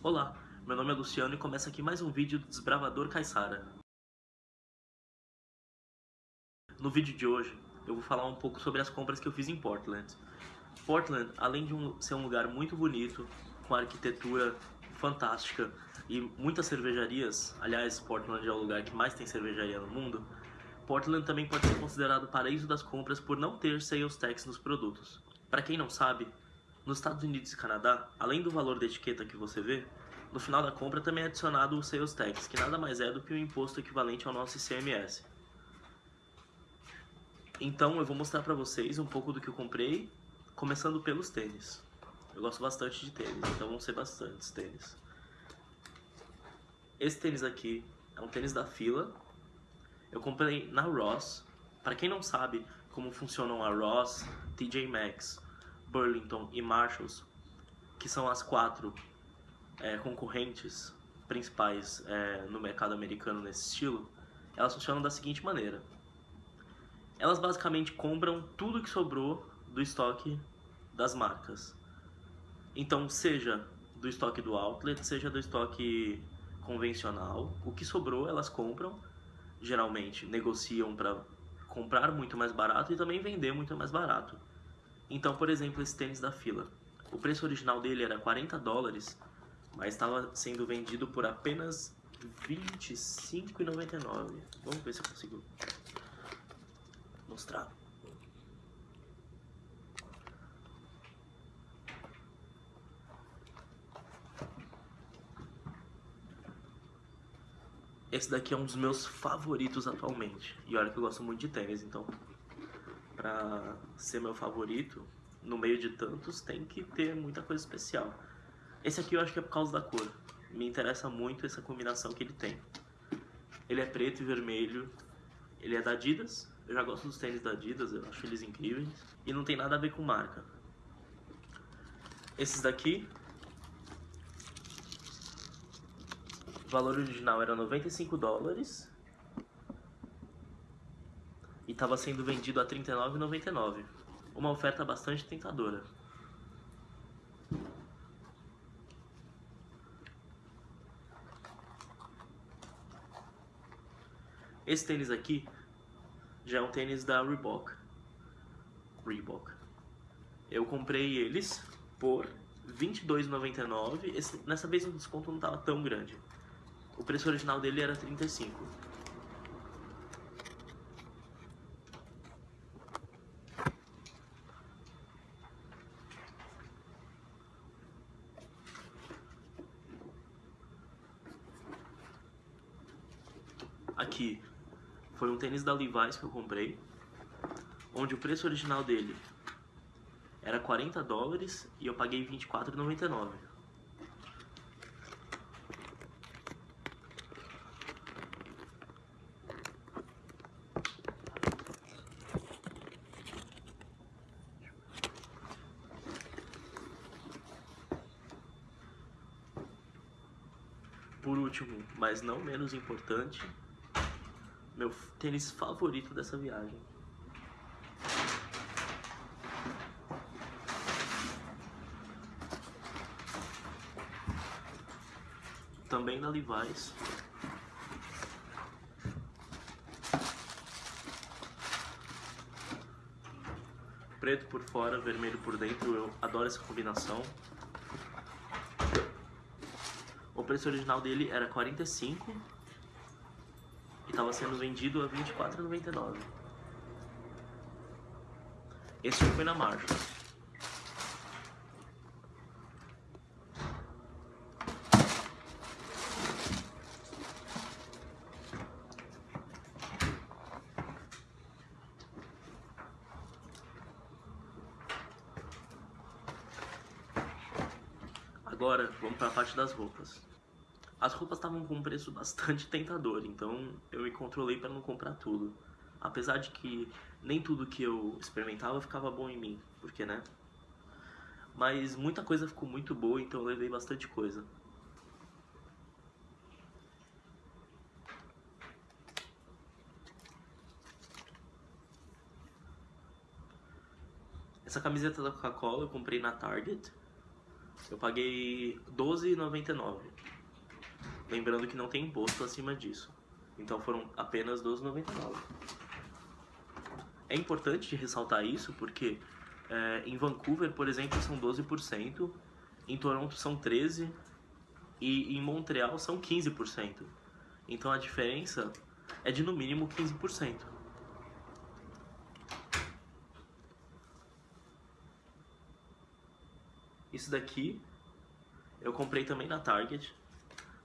Olá, meu nome é Luciano e começa aqui mais um vídeo do Desbravador Caissara. No vídeo de hoje, eu vou falar um pouco sobre as compras que eu fiz em Portland. Portland, além de um, ser um lugar muito bonito, com arquitetura fantástica e muitas cervejarias, aliás, Portland é o lugar que mais tem cervejaria no mundo, Portland também pode ser considerado paraíso das compras por não ter sales tax nos produtos. Para quem não sabe, nos Estados Unidos e Canadá, além do valor da etiqueta que você vê, no final da compra também é adicionado o sales tax, que nada mais é do que o imposto equivalente ao nosso ICMS. Então eu vou mostrar para vocês um pouco do que eu comprei, começando pelos tênis. Eu gosto bastante de tênis, então vão ser bastantes tênis. Esse tênis aqui é um tênis da fila. Eu comprei na Ross. Para quem não sabe como funcionam a Ross, TJ Maxx, Burlington e Marshalls, que são as quatro é, concorrentes principais é, no mercado americano nesse estilo, elas funcionam da seguinte maneira. Elas basicamente compram tudo que sobrou do estoque das marcas. Então, seja do estoque do outlet, seja do estoque convencional, o que sobrou elas compram, geralmente negociam para comprar muito mais barato e também vender muito mais barato. Então, por exemplo, esse tênis da fila. O preço original dele era 40 dólares, mas estava sendo vendido por apenas R$25,99. Vamos ver se eu consigo mostrar. Esse daqui é um dos meus favoritos atualmente. E olha que eu gosto muito de tênis, então pra ser meu favorito, no meio de tantos, tem que ter muita coisa especial. Esse aqui eu acho que é por causa da cor. Me interessa muito essa combinação que ele tem. Ele é preto e vermelho. Ele é da Adidas. Eu já gosto dos tênis da Adidas, eu acho eles incríveis. E não tem nada a ver com marca. Esses daqui... O valor original era 95 dólares estava sendo vendido a R$ 39,99. Uma oferta bastante tentadora. Esse tênis aqui já é um tênis da Reebok. Reebok. Eu comprei eles por R$ 22,99. Nessa vez o desconto não estava tão grande. O preço original dele era 35 Aqui foi um tênis da Levi's que eu comprei, onde o preço original dele era 40 dólares e eu paguei 24,99. Por último, mas não menos importante, meu tênis favorito dessa viagem. Também da Levi's. Preto por fora, vermelho por dentro, eu adoro essa combinação. O preço original dele era 45 estava sendo vendido a R$ 24,99. Esse foi na marcha. Agora, vamos para a parte das roupas. As roupas estavam com um preço bastante tentador, então eu me controlei para não comprar tudo. Apesar de que nem tudo que eu experimentava ficava bom em mim, porque né? Mas muita coisa ficou muito boa, então eu levei bastante coisa. Essa camiseta da Coca-Cola eu comprei na Target. Eu paguei R$12,99. Lembrando que não tem imposto acima disso. Então foram apenas R$12,99. É importante ressaltar isso porque é, em Vancouver, por exemplo, são 12%, em Toronto são 13% e em Montreal são 15%. Então a diferença é de no mínimo 15%. Isso daqui eu comprei também na Target.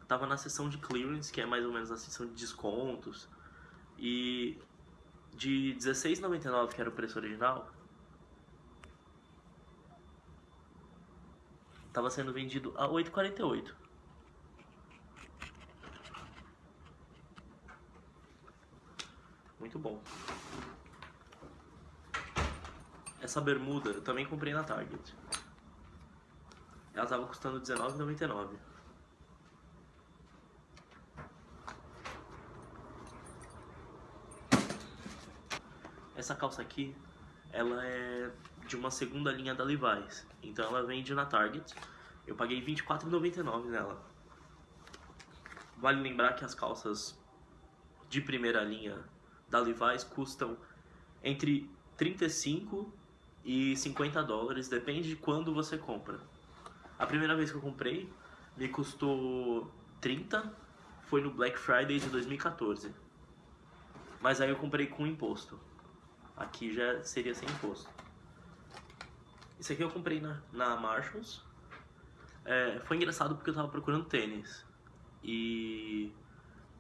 Tava na seção de clearance, que é mais ou menos a seção de descontos. E de R$16,99, que era o preço original, tava sendo vendido a 8,48. Muito bom. Essa bermuda eu também comprei na Target. Ela tava custando R$19,99. Essa calça aqui, ela é de uma segunda linha da Levi's. Então ela vende na Target. Eu paguei R$24,99 nela. Vale lembrar que as calças de primeira linha da Levi's custam entre 35 e 50 dólares, depende de quando você compra. A primeira vez que eu comprei me custou 30, foi no Black Friday de 2014. Mas aí eu comprei com imposto. Aqui já seria sem imposto. Isso aqui eu comprei na, na Marshalls. É, foi engraçado porque eu tava procurando tênis. E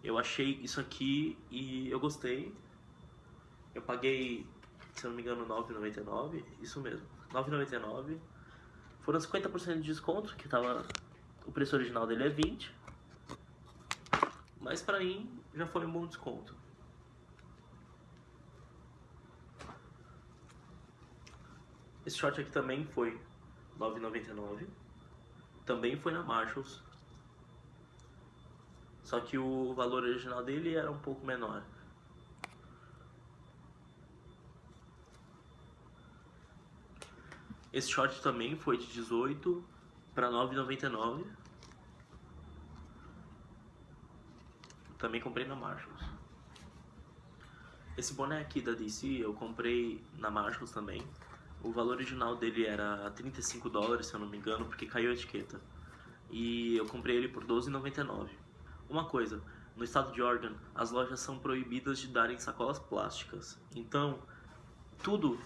eu achei isso aqui e eu gostei. Eu paguei, se eu não me engano, 9,99. Isso mesmo, 9,99. Foram 50% de desconto, que tava. O preço original dele é 20. Mas pra mim já foi um bom desconto. Esse short aqui também foi 9,99. Também foi na Marshalls. Só que o valor original dele era um pouco menor. Esse short também foi de 18 para 9,99. Também comprei na Marshalls. Esse boné aqui da DC eu comprei na Marshalls também. O valor original dele era 35 dólares, se eu não me engano, porque caiu a etiqueta. E eu comprei ele por 12,99. Uma coisa, no estado de Oregon, as lojas são proibidas de darem sacolas plásticas. Então, tudo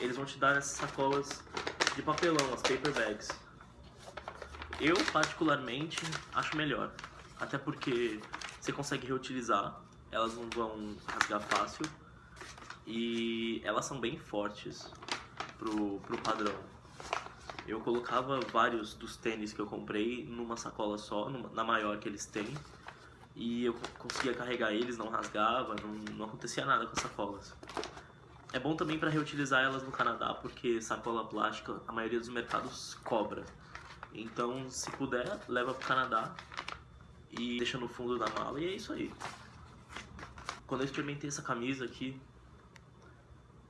eles vão te dar essas sacolas de papelão, as paper bags. Eu, particularmente, acho melhor. Até porque você consegue reutilizar, elas não vão rasgar fácil. E elas são bem fortes pro, pro padrão. Eu colocava vários dos tênis que eu comprei numa sacola só, numa, na maior que eles têm. E eu conseguia carregar eles, não rasgava, não, não acontecia nada com as sacolas. É bom também para reutilizar elas no Canadá, porque sacola plástica a maioria dos mercados cobra. Então, se puder, leva pro Canadá e deixa no fundo da mala e é isso aí. Quando eu experimentei essa camisa aqui,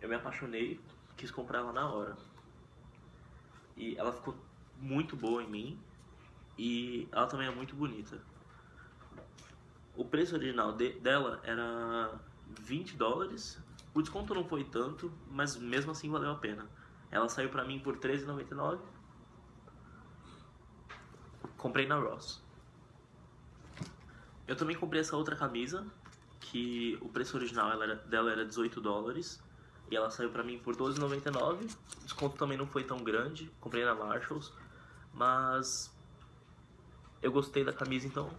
eu me apaixonei, quis comprar ela na hora. E ela ficou muito boa em mim e ela também é muito bonita. O preço original de, dela era 20 dólares o desconto não foi tanto, mas mesmo assim valeu a pena. Ela saiu pra mim por R$13,99. Comprei na Ross. Eu também comprei essa outra camisa, que o preço original dela era 18 dólares. E ela saiu pra mim por R$12,99. O desconto também não foi tão grande. Comprei na Marshalls. Mas eu gostei da camisa, então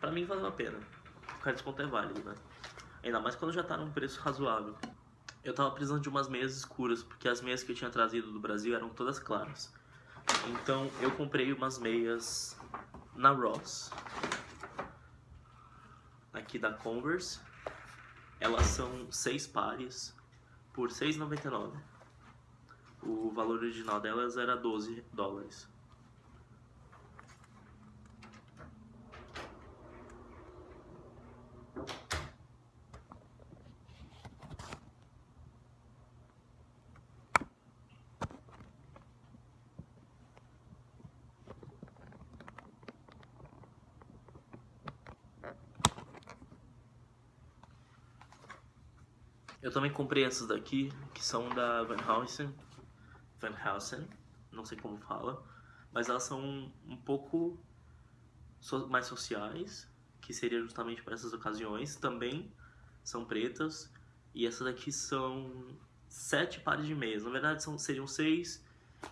pra mim valeu a pena. O desconto é válido, né? Ainda mais quando já tá num preço razoável. Eu tava precisando de umas meias escuras, porque as meias que eu tinha trazido do Brasil eram todas claras. Então eu comprei umas meias na Ross. Aqui da Converse. Elas são seis pares por R$ 6,99. O valor original delas era 12 dólares. Eu também comprei essas daqui, que são da Van Heusen, Van Heusen, não sei como fala, mas elas são um pouco mais sociais, que seria justamente para essas ocasiões, também são pretas, e essas daqui são sete pares de meias, na verdade são, seriam seis,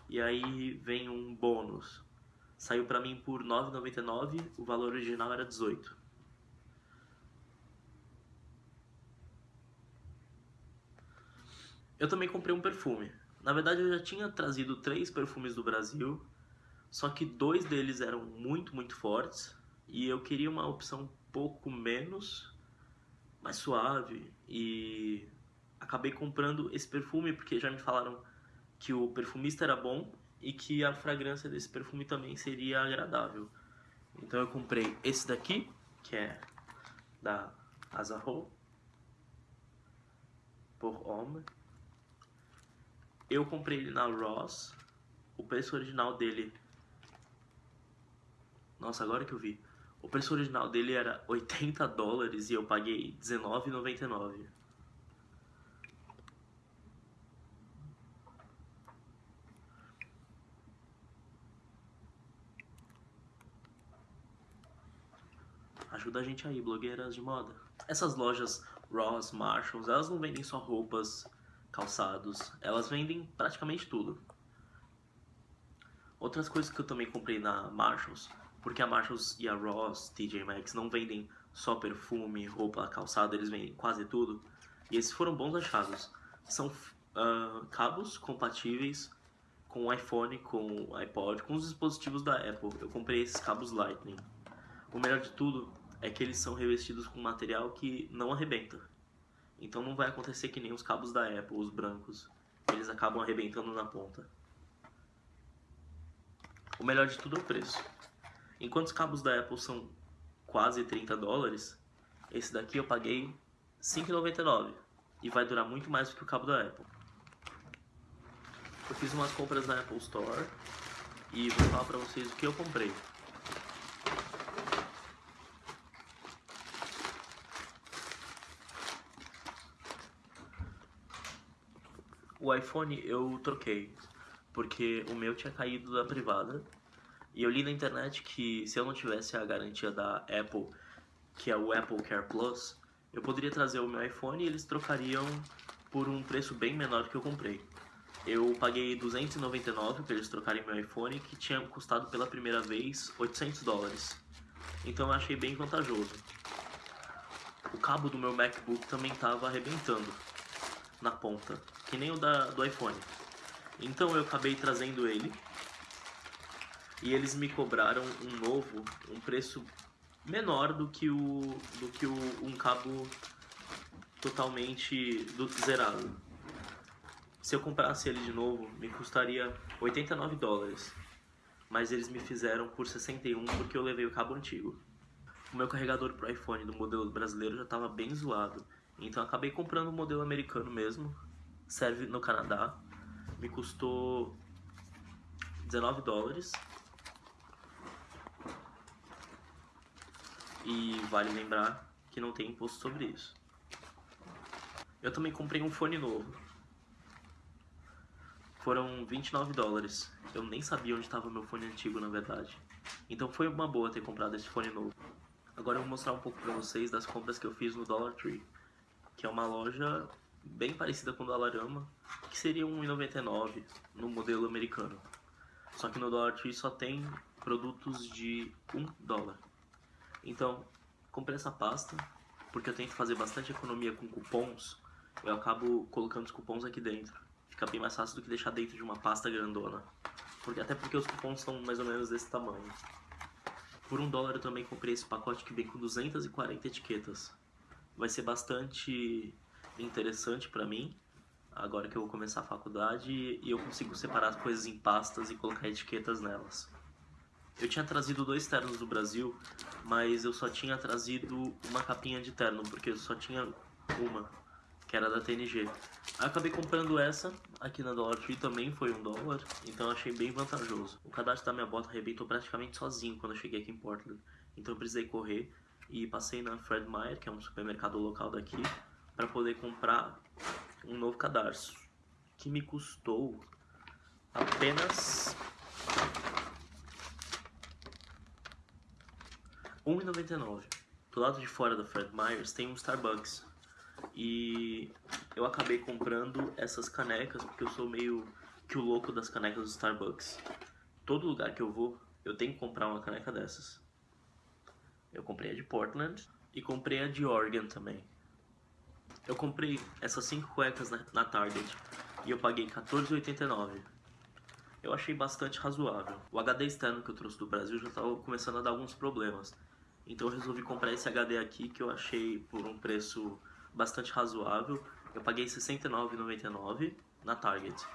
e aí vem um bônus. Saiu pra mim por R$ 9,99, o valor original era 18. Eu também comprei um perfume. Na verdade eu já tinha trazido três perfumes do Brasil, só que dois deles eram muito, muito fortes, e eu queria uma opção um pouco menos, mais suave, e acabei comprando esse perfume porque já me falaram que o perfumista era bom e que a fragrância desse perfume também seria agradável. Então eu comprei esse daqui, que é da Azarro por Homme. Eu comprei ele na Ross. O preço original dele... Nossa, agora que eu vi. O preço original dele era 80 dólares e eu paguei R$19,99. Ajuda a gente aí, blogueiras de moda. Essas lojas Ross, Marshalls, elas não vendem só roupas, calçados, elas vendem praticamente tudo. Outras coisas que eu também comprei na Marshalls, porque a Marshalls e a Ross, TJ Maxx não vendem só perfume, roupa, calçado, eles vendem quase tudo. E esses foram bons achados. São uh, cabos compatíveis com o iPhone, com o iPod, com os dispositivos da Apple. Eu comprei esses cabos Lightning. O melhor de tudo é que eles são revestidos com material que não arrebenta. Então não vai acontecer que nem os cabos da Apple, os brancos. Eles acabam arrebentando na ponta. O melhor de tudo é o preço. Enquanto os cabos da Apple são quase 30 dólares, esse daqui eu paguei 5,99 e vai durar muito mais do que o cabo da Apple. Eu fiz umas compras na Apple Store e vou falar pra vocês o que eu comprei. O iPhone eu troquei, porque o meu tinha caído da privada. E eu li na internet que se eu não tivesse a garantia da Apple, que é o Apple Care Plus, eu poderia trazer o meu iPhone e eles trocariam por um preço bem menor que eu comprei. Eu paguei 299 para eles trocarem meu iPhone, que tinha custado pela primeira vez 800 dólares. Então eu achei bem vantajoso. O cabo do meu MacBook também estava arrebentando na ponta que nem o da, do iPhone. Então eu acabei trazendo ele e eles me cobraram um novo, um preço menor do que o do que o, um cabo totalmente do, zerado. Se eu comprasse ele de novo, me custaria 89 dólares. Mas eles me fizeram por 61 porque eu levei o cabo antigo. O meu carregador pro iPhone do modelo brasileiro já estava bem zoado. Então acabei comprando o modelo americano mesmo, serve no Canadá. Me custou 19 dólares. E vale lembrar que não tem imposto sobre isso. Eu também comprei um fone novo. Foram 29 dólares. Eu nem sabia onde estava meu fone antigo, na verdade. Então foi uma boa ter comprado esse fone novo. Agora eu vou mostrar um pouco pra vocês das compras que eu fiz no Dollar Tree, que é uma loja bem parecida com o Dollarama, que seria 1,99 no modelo americano. Só que no Dollar Tree só tem produtos de 1 dólar. Então, comprei essa pasta, porque eu tento fazer bastante economia com cupons, eu acabo colocando os cupons aqui dentro. Fica bem mais fácil do que deixar dentro de uma pasta grandona. Porque, até porque os cupons são mais ou menos desse tamanho. Por um dólar eu também comprei esse pacote que vem com 240 etiquetas. Vai ser bastante interessante para mim, agora que eu vou começar a faculdade e eu consigo separar as coisas em pastas e colocar etiquetas nelas. Eu tinha trazido dois ternos do Brasil, mas eu só tinha trazido uma capinha de terno, porque eu só tinha uma, que era da TNG. Acabei comprando essa, aqui na Dollar Tree também foi um dólar, então achei bem vantajoso. O cadastro da minha bota arrebentou praticamente sozinho quando eu cheguei aqui em Portland, então eu precisei correr e passei na Fred Meyer, que é um supermercado local daqui, para poder comprar um novo cadarço, que me custou apenas R$ 1,99. Do lado de fora da Fred Meyers tem um Starbucks. E eu acabei comprando essas canecas porque eu sou meio que o louco das canecas do Starbucks. Todo lugar que eu vou, eu tenho que comprar uma caneca dessas. Eu comprei a de Portland e comprei a de Oregon também. Eu comprei essas cinco cuecas na, na Target e eu paguei R$14,89. Eu achei bastante razoável. O HD externo que eu trouxe do Brasil já estava começando a dar alguns problemas. Então eu resolvi comprar esse HD aqui que eu achei por um preço bastante razoável. Eu paguei R$ 69,99 na Target.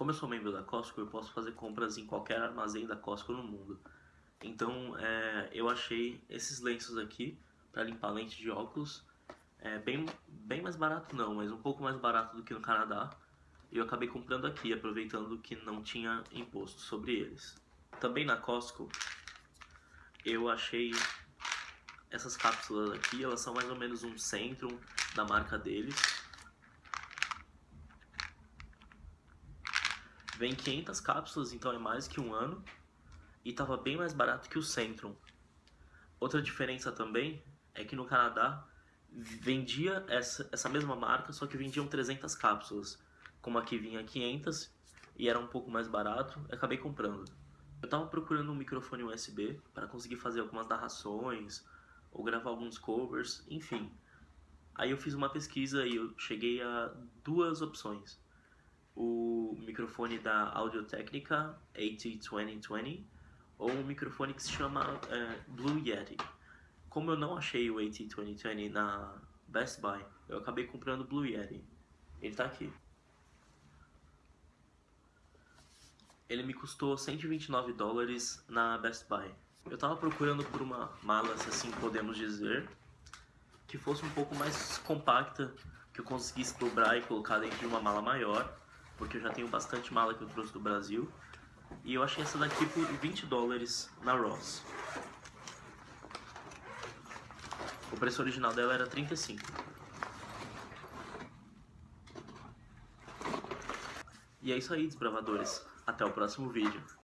Como eu sou membro da Costco, eu posso fazer compras em qualquer armazém da Costco no mundo. Então é, eu achei esses lenços aqui para limpar lente de óculos. É bem, bem mais barato não, mas um pouco mais barato do que no Canadá. E eu acabei comprando aqui, aproveitando que não tinha imposto sobre eles. Também na Costco, eu achei essas cápsulas aqui, elas são mais ou menos um Centrum da marca deles. Vem 500 cápsulas, então é mais que um ano. E tava bem mais barato que o Centrum. Outra diferença também é que no Canadá vendia essa, essa mesma marca, só que vendiam 300 cápsulas. Como aqui vinha 500 e era um pouco mais barato, acabei comprando. Eu tava procurando um microfone USB para conseguir fazer algumas narrações ou gravar alguns covers, enfim. Aí eu fiz uma pesquisa e eu cheguei a duas opções. O microfone da Audio Technica AT2020 ou um microfone que se chama é, Blue Yeti. Como eu não achei o AT2020 na Best Buy, eu acabei comprando o Blue Yeti. Ele tá aqui. Ele me custou 129 dólares na Best Buy. Eu tava procurando por uma mala, se assim podemos dizer, que fosse um pouco mais compacta, que eu conseguisse dobrar e colocar dentro de uma mala maior, porque eu já tenho bastante mala que eu trouxe do Brasil. E eu achei essa daqui por 20 dólares na Ross. O preço original dela era 35. E é isso aí, desbravadores. Até o próximo vídeo.